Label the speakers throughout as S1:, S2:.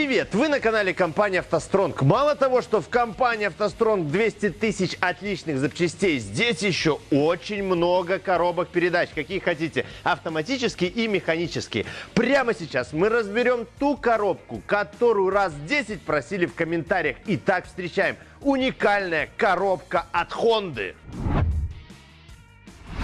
S1: Привет! Вы на канале компании «АвтоСтронг». Мало того, что в компании «АвтоСтронг» 200 тысяч отличных запчастей, здесь еще очень много коробок передач, какие хотите, автоматические и механические. Прямо сейчас мы разберем ту коробку, которую раз 10 просили в комментариях. Итак, встречаем уникальная коробка от Honda.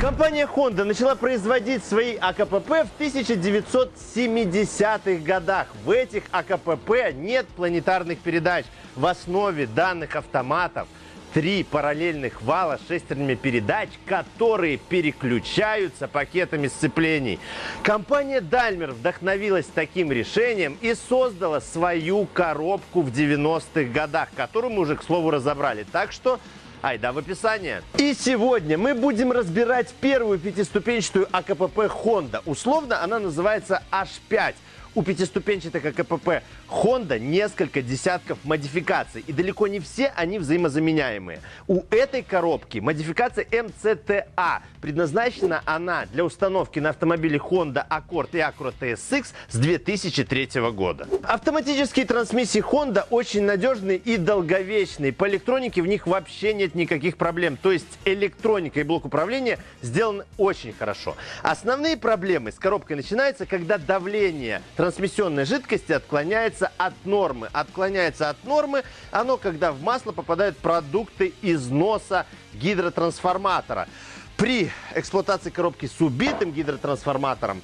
S1: Компания Honda начала производить свои АКПП в 1970-х годах. В этих АКПП нет планетарных передач. В основе данных автоматов три параллельных вала с шестернями передач, которые переключаются пакетами сцеплений. Компания Daimler вдохновилась таким решением и создала свою коробку в 90-х годах, которую мы уже, к слову, разобрали. Так что Айда в описание. И сегодня мы будем разбирать первую пятиступенчатую АКПП Honda. Условно она называется H5. У пятиступенчатых АКПП Honda несколько десятков модификаций, и далеко не все они взаимозаменяемые. У этой коробки модификация MCTA. Предназначена она для установки на автомобиле Honda Accord и Acura TSX с 2003 года. Автоматические трансмиссии Honda очень надежные и долговечные. По электронике в них вообще нет никаких проблем. То есть электроника и блок управления сделаны очень хорошо. Основные проблемы с коробкой начинаются, когда давление трансмиссионной жидкости отклоняется от нормы. Отклоняется от нормы оно, когда в масло попадают продукты износа гидротрансформатора. При эксплуатации коробки с убитым гидротрансформатором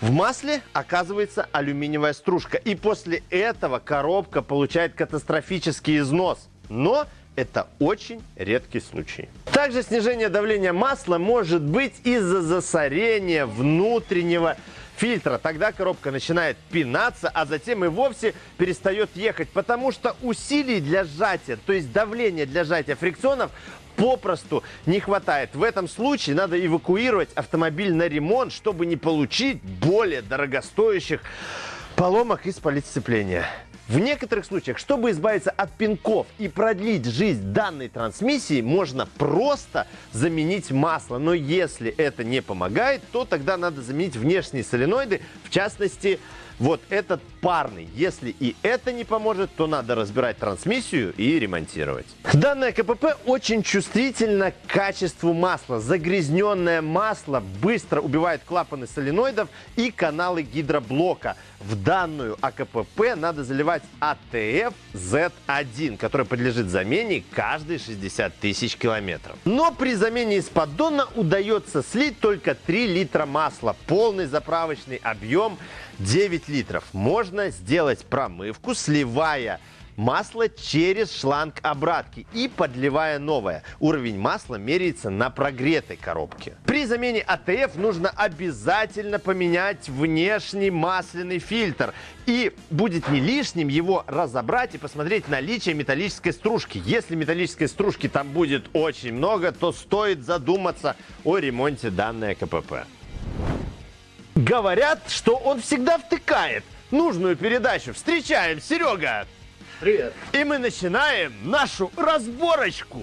S1: в масле оказывается алюминиевая стружка. И после этого коробка получает катастрофический износ. Но это очень редкий случай. Также снижение давления масла может быть из-за засорения внутреннего фильтра. Тогда коробка начинает пинаться, а затем и вовсе перестает ехать, потому что усилий для сжатия, то есть давления для сжатия фрикционов попросту не хватает. В этом случае надо эвакуировать автомобиль на ремонт, чтобы не получить более дорогостоящих поломок и спалить сцепления. В некоторых случаях, чтобы избавиться от пинков и продлить жизнь данной трансмиссии, можно просто заменить масло. Но если это не помогает, то тогда надо заменить внешние соленоиды, в частности, вот этот парный. Если и это не поможет, то надо разбирать трансмиссию и ремонтировать. Данное КПП очень чувствительно к качеству масла. Загрязненное масло быстро убивает клапаны соленоидов и каналы гидроблока. В данную АКПП надо заливать АТФ Z1, который подлежит замене каждые 60 тысяч километров. Но при замене из поддона удается слить только 3 литра масла. Полный заправочный объем 9 литров. Можно сделать промывку, сливая масло через шланг обратки и подливая новое. Уровень масла меряется на прогретой коробке. При замене АТФ нужно обязательно поменять внешний масляный фильтр. И будет не лишним его разобрать и посмотреть наличие металлической стружки. Если металлической стружки там будет очень много, то стоит задуматься о ремонте данной КПП. Говорят, что он всегда втыкает нужную передачу. Встречаем, Серега!
S2: Привет!
S1: И мы начинаем нашу разборочку.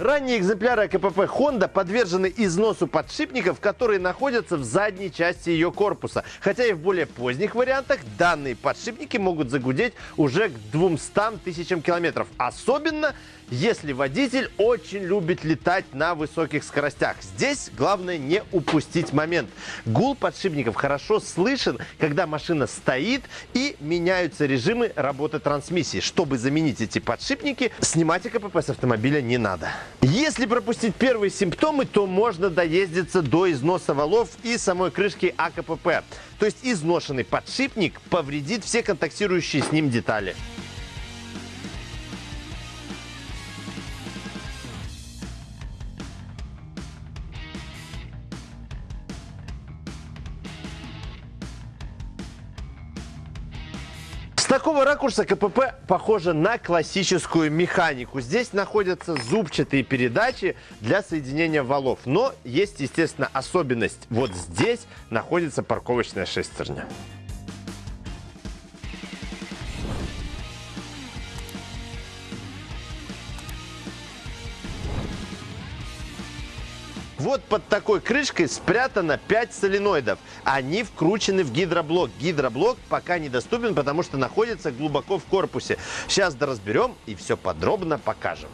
S1: Ранние экземпляры КПП Honda подвержены износу подшипников, которые находятся в задней части ее корпуса. Хотя и в более поздних вариантах данные подшипники могут загудеть уже к 200 тысячам километров. Особенно если водитель очень любит летать на высоких скоростях. Здесь главное не упустить момент. Гул подшипников хорошо слышен, когда машина стоит и меняются режимы работы трансмиссии. Чтобы заменить эти подшипники, снимать КПП с автомобиля не надо. Если пропустить первые симптомы, то можно доездиться до износа валов и самой крышки АКПП. То есть изношенный подшипник повредит все контактирующие с ним детали. Такого ракурса КПП похоже на классическую механику. Здесь находятся зубчатые передачи для соединения валов. Но есть, естественно, особенность. Вот здесь находится парковочная шестерня. Вот под такой крышкой спрятано 5 соленоидов. Они вкручены в гидроблок. Гидроблок пока недоступен, потому что находится глубоко в корпусе. Сейчас доразберем и все подробно покажем.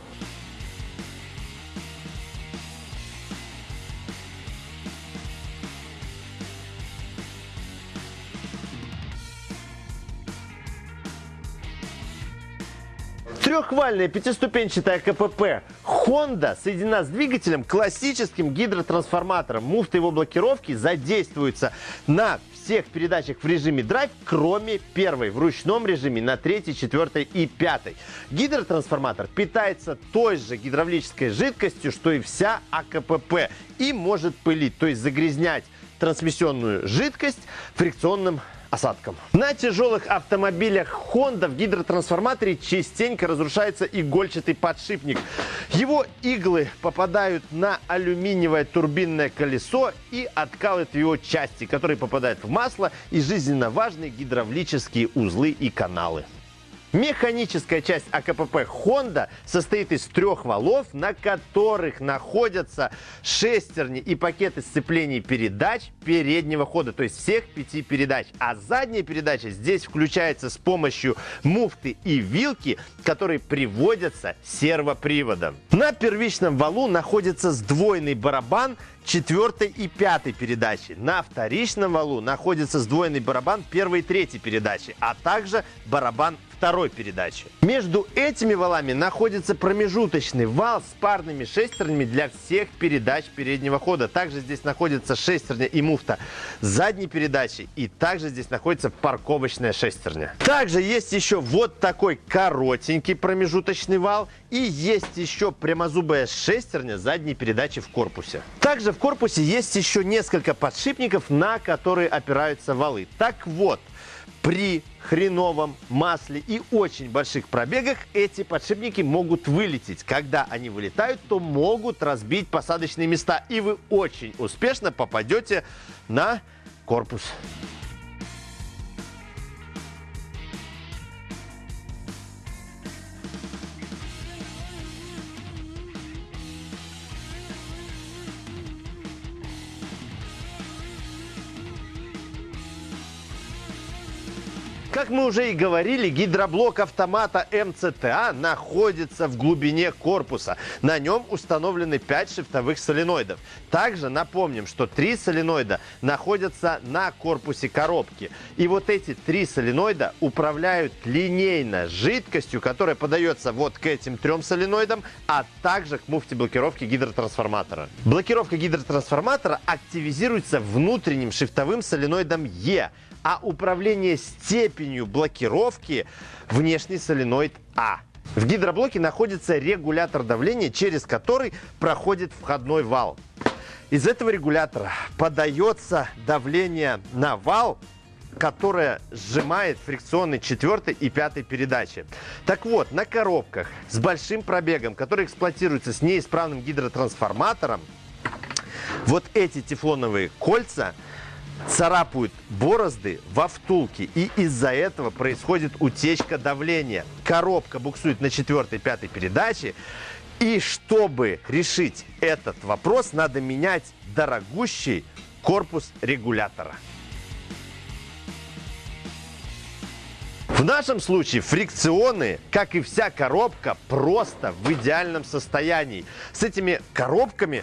S1: Трехвальная пятиступенчатая КПП Honda соединена с двигателем классическим гидротрансформатором. Муфта его блокировки задействуется на всех передачах в режиме драйв, кроме первой, в ручном режиме на третьей, четвертой и пятой. Гидротрансформатор питается той же гидравлической жидкостью, что и вся АКПП, и может пылить, то есть загрязнять трансмиссионную жидкость фрикционным осадком. На тяжелых автомобилях Honda в гидротрансформаторе частенько разрушается игольчатый подшипник. Его иглы попадают на алюминиевое турбинное колесо и откалывают его части, которые попадают в масло и жизненно важные гидравлические узлы и каналы. Механическая часть АКПП Honda состоит из трех валов, на которых находятся шестерни и пакеты сцеплений передач переднего хода, то есть всех пяти передач. А задняя передача здесь включается с помощью муфты и вилки, которые приводятся сервоприводом. На первичном валу находится сдвоенный барабан четвертой и пятой передачи. На вторичном валу находится сдвоенный барабан первой и третьей передачи, а также барабан второй передачи. Между этими валами находится промежуточный вал с парными шестернями для всех передач переднего хода. Также здесь находится шестерня и муфта задней передачи. И также здесь находится парковочная шестерня. Также есть еще вот такой коротенький промежуточный вал. И есть еще прямозубая шестерня задней передачи в корпусе. Также в корпусе есть еще несколько подшипников, на которые опираются валы. Так вот, при хреновом масле и очень больших пробегах эти подшипники могут вылететь. Когда они вылетают, то могут разбить посадочные места. И вы очень успешно попадете на корпус. Как мы уже и говорили, гидроблок автомата МЦТА находится в глубине корпуса. На нем установлены 5 шифтовых соленоидов. Также напомним, что 3 соленоида находятся на корпусе коробки. И вот эти три соленоида управляют линейно жидкостью, которая подается вот к этим трем соленоидам, а также к муфте блокировки гидротрансформатора. Блокировка гидротрансформатора активизируется внутренним шифтовым соленоидом Е а управление степенью блокировки внешний соленоид А. В гидроблоке находится регулятор давления, через который проходит входной вал. Из этого регулятора подается давление на вал, которое сжимает фрикционный четвертой и пятой передачи. Так вот, на коробках с большим пробегом, которые эксплуатируются с неисправным гидротрансформатором, вот эти тефлоновые кольца – царапают борозды во втулке, и из-за этого происходит утечка давления. Коробка буксует на четвертой, пятой передаче, и чтобы решить этот вопрос, надо менять дорогущий корпус регулятора. В нашем случае фрикционы, как и вся коробка, просто в идеальном состоянии. С этими коробками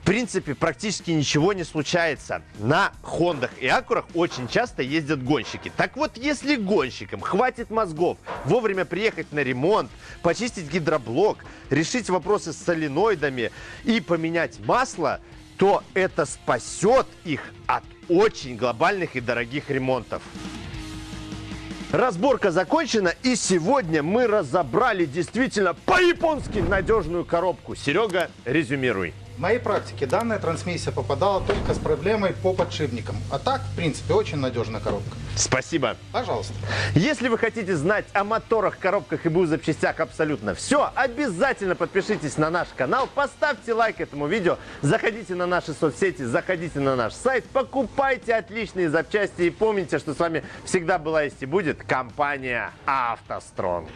S1: принципе, практически ничего не случается. На Хондах и Акурах очень часто ездят гонщики. Так вот, если гонщикам хватит мозгов вовремя приехать на ремонт, почистить гидроблок, решить вопросы с соленоидами и поменять масло, то это спасет их от очень глобальных и дорогих ремонтов. Разборка закончена, и сегодня мы разобрали действительно по-японски надежную коробку. Серега, резюмируй.
S2: В моей практике данная трансмиссия попадала только с проблемой по подшипникам. А так, в принципе, очень надежная коробка.
S1: Спасибо.
S2: Пожалуйста.
S1: Если вы хотите знать о моторах, коробках и БУ запчастях абсолютно все, обязательно подпишитесь на наш канал, поставьте лайк этому видео, заходите на наши соцсети, заходите на наш сайт, покупайте отличные запчасти и помните, что с вами всегда была есть и будет компания «АвтоСтронг».